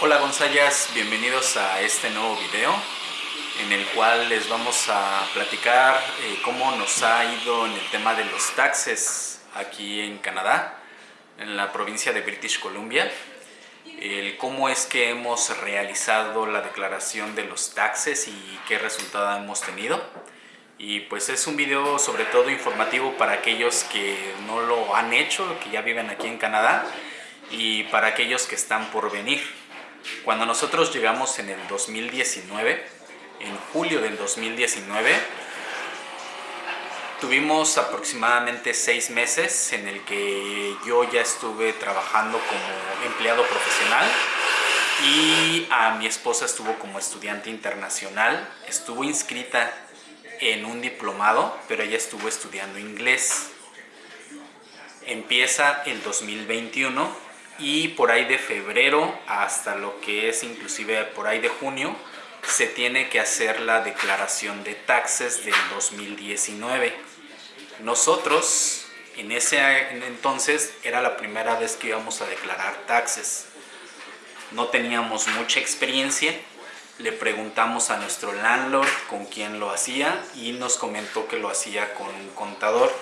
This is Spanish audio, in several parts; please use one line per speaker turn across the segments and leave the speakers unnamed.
Hola Gonzayas, bienvenidos a este nuevo video en el cual les vamos a platicar eh, cómo nos ha ido en el tema de los taxes aquí en Canadá, en la provincia de British Columbia, el cómo es que hemos realizado la declaración de los taxes y qué resultado hemos tenido. Y pues es un video sobre todo informativo para aquellos que no lo han hecho, que ya viven aquí en Canadá y para aquellos que están por venir. Cuando nosotros llegamos en el 2019, en julio del 2019, tuvimos aproximadamente seis meses en el que yo ya estuve trabajando como empleado profesional y a mi esposa estuvo como estudiante internacional, estuvo inscrita en un diplomado, pero ella estuvo estudiando inglés. Empieza el 2021 y por ahí de febrero hasta lo que es inclusive por ahí de junio se tiene que hacer la declaración de taxes del 2019. Nosotros en ese entonces era la primera vez que íbamos a declarar taxes. No teníamos mucha experiencia, le preguntamos a nuestro landlord con quién lo hacía y nos comentó que lo hacía con un contador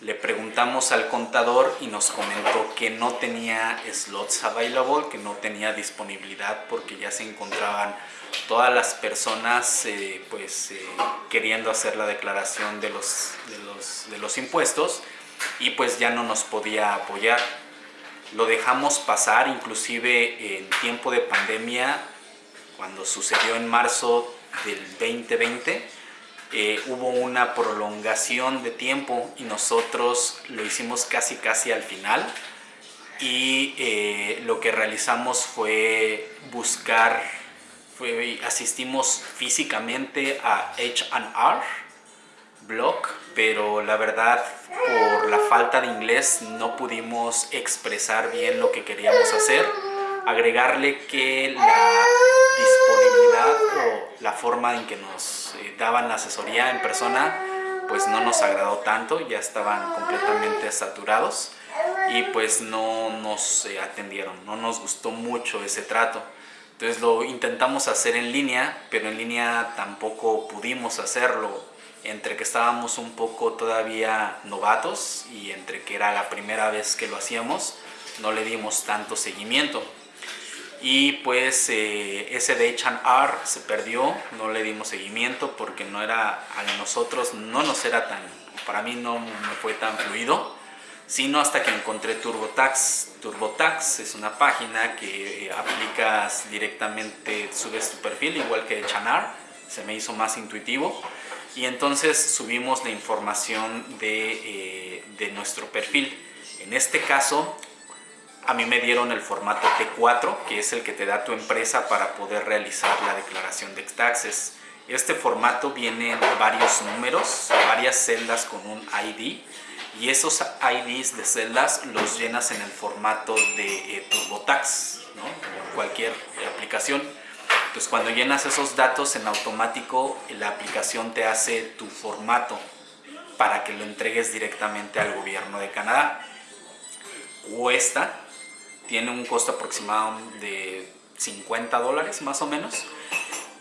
le preguntamos al contador y nos comentó que no tenía slots available, que no tenía disponibilidad porque ya se encontraban todas las personas eh, pues eh, queriendo hacer la declaración de los, de, los, de los impuestos y pues ya no nos podía apoyar. Lo dejamos pasar inclusive en tiempo de pandemia cuando sucedió en marzo del 2020 eh, hubo una prolongación de tiempo y nosotros lo hicimos casi casi al final. Y eh, lo que realizamos fue buscar, fue, asistimos físicamente a H&R Block, pero la verdad por la falta de inglés no pudimos expresar bien lo que queríamos hacer, agregarle que la disponibilidad forma en que nos eh, daban la asesoría en persona pues no nos agradó tanto, ya estaban completamente saturados y pues no nos eh, atendieron, no nos gustó mucho ese trato. Entonces lo intentamos hacer en línea, pero en línea tampoco pudimos hacerlo, entre que estábamos un poco todavía novatos y entre que era la primera vez que lo hacíamos, no le dimos tanto seguimiento y pues eh, ese de H&R se perdió, no le dimos seguimiento porque no era a nosotros, no nos era tan, para mí no me fue tan fluido, sino hasta que encontré TurboTax. TurboTax es una página que aplicas directamente, subes tu perfil igual que H&R, se me hizo más intuitivo y entonces subimos la información de, eh, de nuestro perfil. En este caso a mí me dieron el formato T4, que es el que te da tu empresa para poder realizar la declaración de taxes. Este formato viene en varios números, varias celdas con un ID y esos IDs de celdas los llenas en el formato de eh, TurboTax, ¿no? cualquier aplicación. Entonces cuando llenas esos datos en automático la aplicación te hace tu formato para que lo entregues directamente al gobierno de Canadá. Cuesta tiene un costo aproximado de 50 dólares más o menos.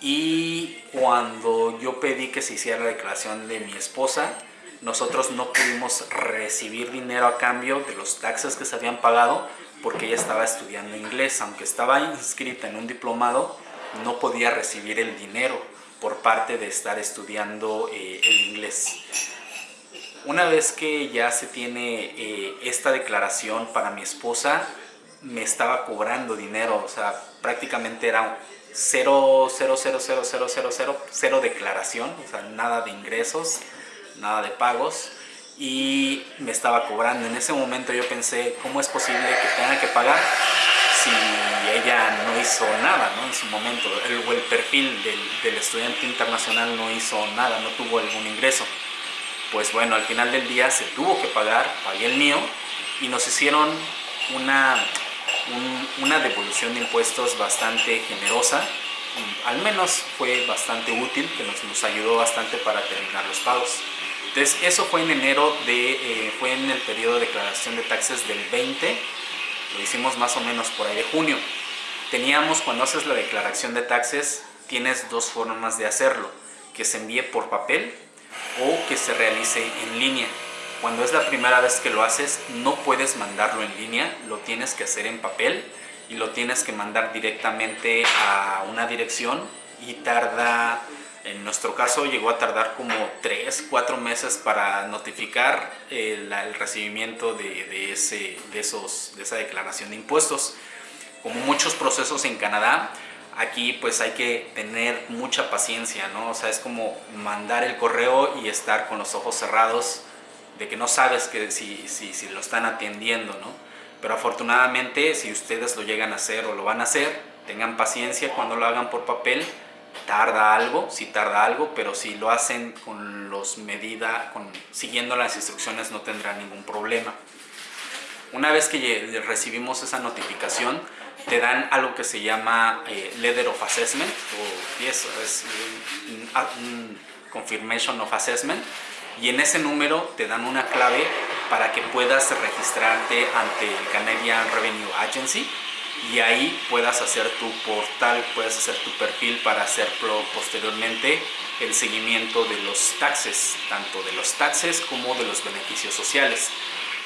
Y cuando yo pedí que se hiciera la declaración de mi esposa, nosotros no pudimos recibir dinero a cambio de los taxes que se habían pagado porque ella estaba estudiando inglés. Aunque estaba inscrita en un diplomado, no podía recibir el dinero por parte de estar estudiando eh, el inglés. Una vez que ya se tiene eh, esta declaración para mi esposa, me estaba cobrando dinero, o sea, prácticamente era cero, cero, cero, cero, cero, cero, cero, cero declaración, o sea, nada de ingresos, nada de pagos y me estaba cobrando. En ese momento yo pensé, ¿cómo es posible que tenga que pagar si ella no hizo nada ¿no? en su momento? El, el perfil del, del estudiante internacional no hizo nada, no tuvo algún ingreso. Pues bueno, al final del día se tuvo que pagar, pagué el mío y nos hicieron una una devolución de impuestos bastante generosa, al menos fue bastante útil, que nos, nos ayudó bastante para terminar los pagos. Entonces eso fue en enero, de, eh, fue en el periodo de declaración de taxes del 20, lo hicimos más o menos por ahí de junio. teníamos cuando haces la declaración de taxes, tienes dos formas de hacerlo, que se envíe por papel o que se realice en línea. Cuando es la primera vez que lo haces, no puedes mandarlo en línea, lo tienes que hacer en papel y lo tienes que mandar directamente a una dirección y tarda, en nuestro caso llegó a tardar como 3, 4 meses para notificar el, el recibimiento de, de, ese, de, esos, de esa declaración de impuestos. Como muchos procesos en Canadá, aquí pues hay que tener mucha paciencia, ¿no? O sea, es como mandar el correo y estar con los ojos cerrados de que no sabes que si, si, si lo están atendiendo, ¿no? Pero afortunadamente, si ustedes lo llegan a hacer o lo van a hacer, tengan paciencia cuando lo hagan por papel. Tarda algo, sí tarda algo, pero si lo hacen con los medida, con, siguiendo las instrucciones no tendrán ningún problema. Una vez que recibimos esa notificación, te dan algo que se llama eh, Letter of Assessment, o yes, es un, un Confirmation of Assessment, y en ese número te dan una clave para que puedas registrarte ante el Canadian Revenue Agency y ahí puedas hacer tu portal, puedes hacer tu perfil para hacer posteriormente el seguimiento de los taxes, tanto de los taxes como de los beneficios sociales.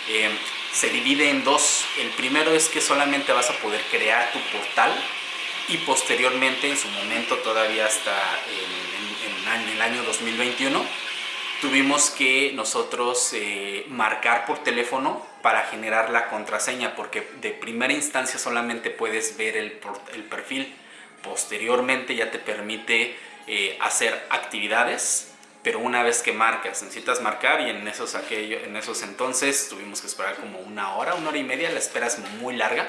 Eh, se divide en dos. El primero es que solamente vas a poder crear tu portal y posteriormente, en su momento todavía hasta en, en el año 2021, tuvimos que nosotros eh, marcar por teléfono para generar la contraseña porque de primera instancia solamente puedes ver el, el perfil. Posteriormente ya te permite eh, hacer actividades pero una vez que marcas necesitas marcar y en esos, aquello, en esos entonces tuvimos que esperar como una hora, una hora y media la espera es muy larga.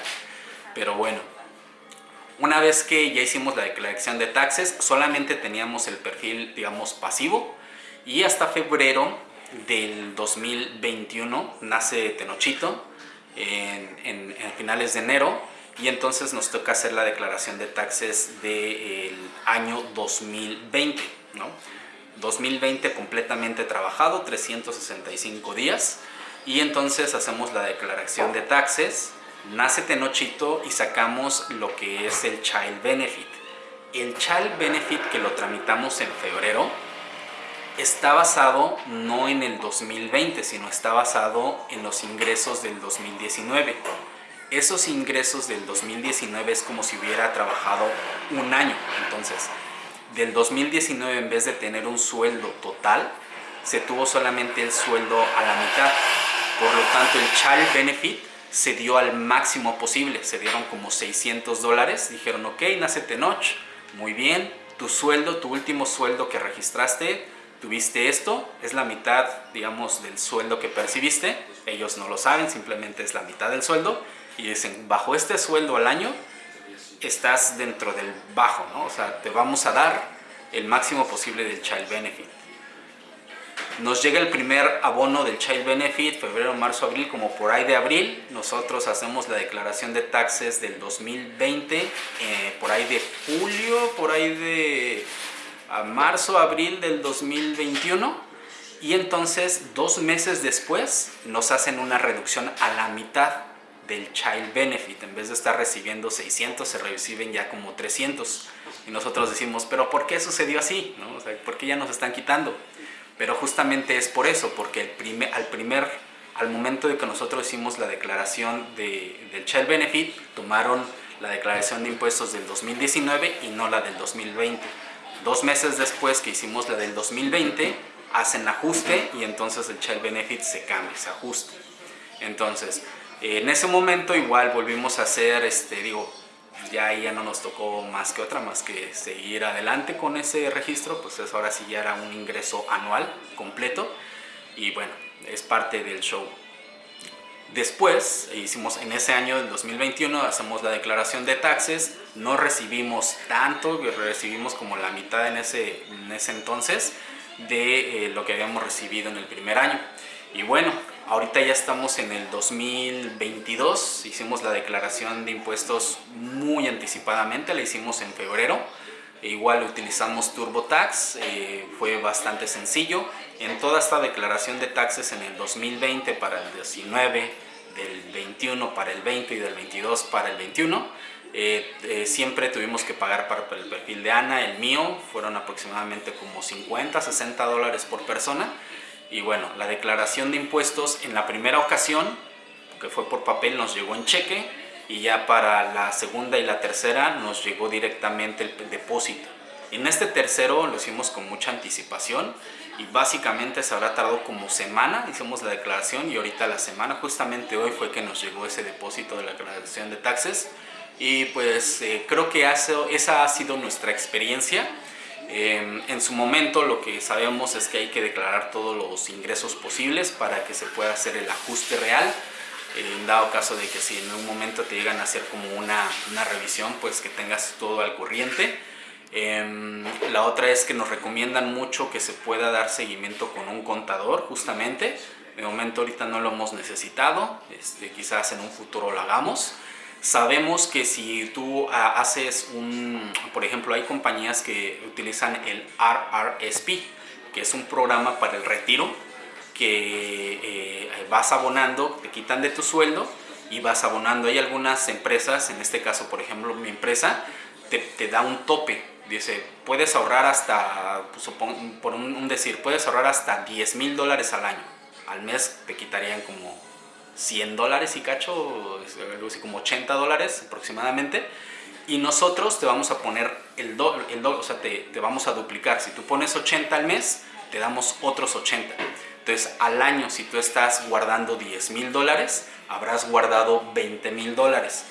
Pero bueno una vez que ya hicimos la declaración de taxes solamente teníamos el perfil digamos pasivo y hasta febrero del 2021 nace Tenochito en, finales de enero y entonces nos toca hacer la declaración de taxes del año 2020. ¿no? 2020 completamente trabajado, 365 días y entonces hacemos la declaración de taxes, nace Tenochito y sacamos lo que es el Child Benefit. El Child Benefit que lo tramitamos en febrero está basado no en el 2020, sino está basado en los ingresos del 2019. Esos ingresos del 2019 es como si hubiera trabajado un año. Entonces, del 2019 en vez de tener un sueldo total, se tuvo solamente el sueldo a la mitad. Por lo tanto, el Child Benefit se dio al máximo posible. Se dieron como 600 dólares. Dijeron, ok, nace Tenoch, muy bien. Tu sueldo, tu último sueldo que registraste, tuviste esto, es la mitad, digamos, del sueldo que percibiste. Ellos no lo saben, simplemente es la mitad del sueldo. Y dicen, bajo este sueldo al año, estás dentro del bajo, ¿no? O sea, te vamos a dar el máximo posible del Child Benefit. Nos llega el primer abono del Child Benefit, febrero, marzo, abril, como por ahí de abril. Nosotros hacemos la declaración de taxes del 2020, eh, por ahí de julio, por ahí de a marzo, abril del 2021 y entonces dos meses después nos hacen una reducción a la mitad del Child Benefit. En vez de estar recibiendo 600, se reciben ya como 300. Y nosotros decimos, ¿pero por qué sucedió así? ¿No? O sea, ¿Por qué ya nos están quitando? Pero justamente es por eso, porque el primer, al primer, al momento de que nosotros hicimos la declaración de, del Child Benefit, tomaron la declaración de impuestos del 2019 y no la del 2020. Dos meses después que hicimos la del 2020, hacen ajuste y entonces el Child Benefit se cambia, se ajusta. Entonces, en ese momento igual volvimos a hacer, este, digo, ya ya no nos tocó más que otra, más que seguir adelante con ese registro, pues eso ahora sí ya era un ingreso anual completo y bueno, es parte del show. Después, hicimos en ese año, en 2021, hacemos la declaración de taxes, no recibimos tanto, recibimos como la mitad en ese, en ese entonces de eh, lo que habíamos recibido en el primer año. Y bueno, ahorita ya estamos en el 2022, hicimos la declaración de impuestos muy anticipadamente, la hicimos en febrero, e igual utilizamos TurboTax, eh, fue bastante sencillo. En toda esta declaración de taxes en el 2020 para el 19, del 21 para el 20 y del 22 para el 21, Eh, eh, siempre tuvimos que pagar para el perfil de Ana, el mío, fueron aproximadamente como 50, 60 dólares por persona. Y bueno, la declaración de impuestos en la primera ocasión, que fue por papel, nos llegó en cheque y ya para la segunda y la tercera nos llegó directamente el depósito. En este tercero lo hicimos con mucha anticipación y básicamente se habrá tardado como semana, hicimos la declaración y ahorita la semana, justamente hoy fue que nos llegó ese depósito de la declaración de taxes y pues eh, creo que esa ha sido nuestra experiencia. Em, en su momento lo que sabemos es que hay que declarar todos los ingresos posibles para que se pueda hacer el ajuste real. En dado caso de que si en un momento te llegan a hacer como una, una revisión, pues que tengas todo al corriente. Em, la otra es que nos recomiendan mucho que se pueda dar seguimiento con un contador justamente. De momento ahorita no lo hemos necesitado, este, quizás en un futuro lo hagamos. Sabemos que si tú ah, haces un, por ejemplo, hay compañías que utilizan el RRSP, que es un programa para el retiro, que eh, vas abonando, te quitan de tu sueldo y vas abonando. Hay algunas empresas, en este caso, por ejemplo, mi empresa, te, da un tope. Dice, puedes ahorrar hasta, pues, por un, decir, puedes ahorrar hasta 10 mil dólares al año. Al mes te quitarían como 100 dólares y cacho, algo así como 80 dólares aproximadamente. Y nosotros te vamos a poner el doble, el o sea, te, te, vamos a duplicar. Si tú pones 80 al mes, te damos otros 80. Entonces, al año, si tú estás guardando 10 mil dólares, habrás guardado 20 mil dólares.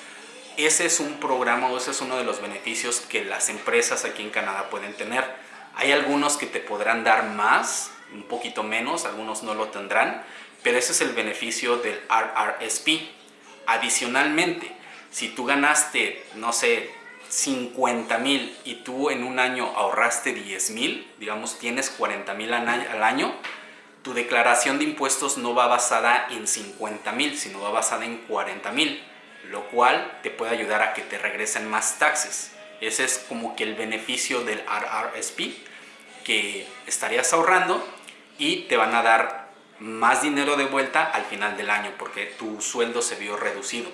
Ese es un programa o ese es uno de los beneficios que las empresas aquí en Canadá pueden tener. Hay algunos que te podrán dar más, un poquito menos, algunos no lo tendrán, pero ese es el beneficio del RRSP. Adicionalmente, si tú ganaste, no sé, 50 mil y tú en un año ahorraste 10 mil, digamos tienes 40 mil al año, tu declaración de impuestos no va basada en 50 mil, sino va basada en 40 mil, lo cual te puede ayudar a que te regresen más taxes. Ese es como que el beneficio del RRSP, que estarías ahorrando y te van a dar más dinero de vuelta al final del año porque tu sueldo se vio reducido.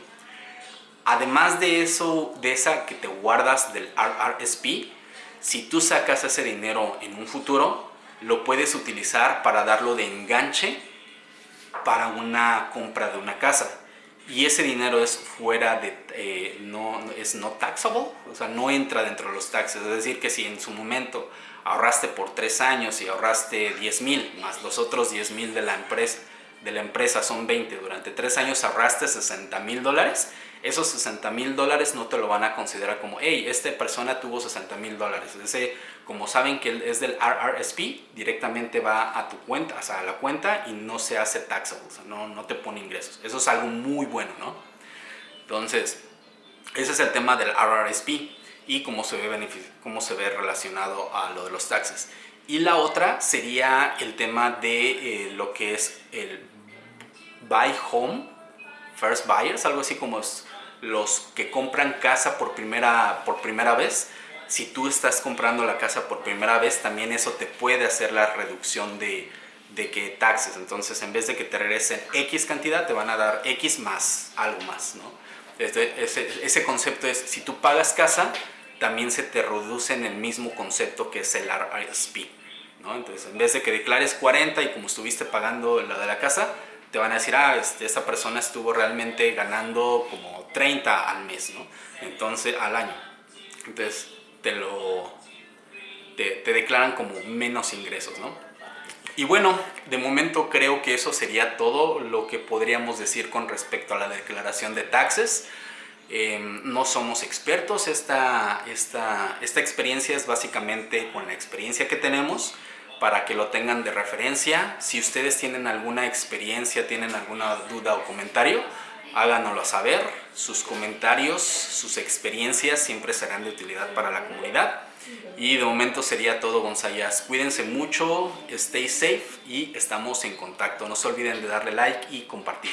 Además de eso, de esa que te guardas del RRSP, si tú sacas ese dinero en un futuro, lo puedes utilizar para darlo de enganche para una compra de una casa. Y ese dinero es fuera de, eh, no, es no taxable, o sea, no entra dentro de los taxes. Es decir, que si en su momento ahorraste por tres años y ahorraste 10 mil, más los otros 10 mil de la empresa, de la empresa son 20, durante tres años ahorraste 60 mil dólares, esos 60 mil dólares no te lo van a considerar como, hey, esta persona tuvo 60 mil dólares. Ese, como saben que es del RRSP, directamente va a tu cuenta, o sea, a la cuenta y no se hace taxable, o sea, no, no te pone ingresos. Eso es algo muy bueno, ¿no? Entonces, ese es el tema del RRSP y cómo se ve, cómo se ve relacionado a lo de los taxes. Y la otra sería el tema de eh, lo que es el buy home, first buyers, algo así como los que compran casa por primera, por primera vez. Si tú estás comprando la casa por primera vez, también eso te puede hacer la reducción de, de que taxes. Entonces, en vez de que te regresen X cantidad, te van a dar X más algo más, ¿no? ese, ese concepto es, si tú pagas casa, también se te reduce en el mismo concepto que es el RRSP. ¿no? Entonces, en vez de que declares 40 y como estuviste pagando la de la casa, te van a decir, ah, este, esta persona estuvo realmente ganando como 30 al mes, ¿no? Entonces, al año. Entonces, te lo... Te, te declaran como menos ingresos, ¿no? Y bueno, de momento creo que eso sería todo lo que podríamos decir con respecto a la declaración de taxes. Em, no somos expertos, esta, esta, esta experiencia es básicamente con la experiencia que tenemos para que lo tengan de referencia. Si ustedes tienen alguna experiencia, tienen alguna duda o comentario, háganoslo saber. Sus comentarios, sus experiencias siempre serán de utilidad para la comunidad. Y de momento sería todo, Gonzayas. Cuídense mucho, stay safe y estamos en contacto. No se olviden de darle like y compartir.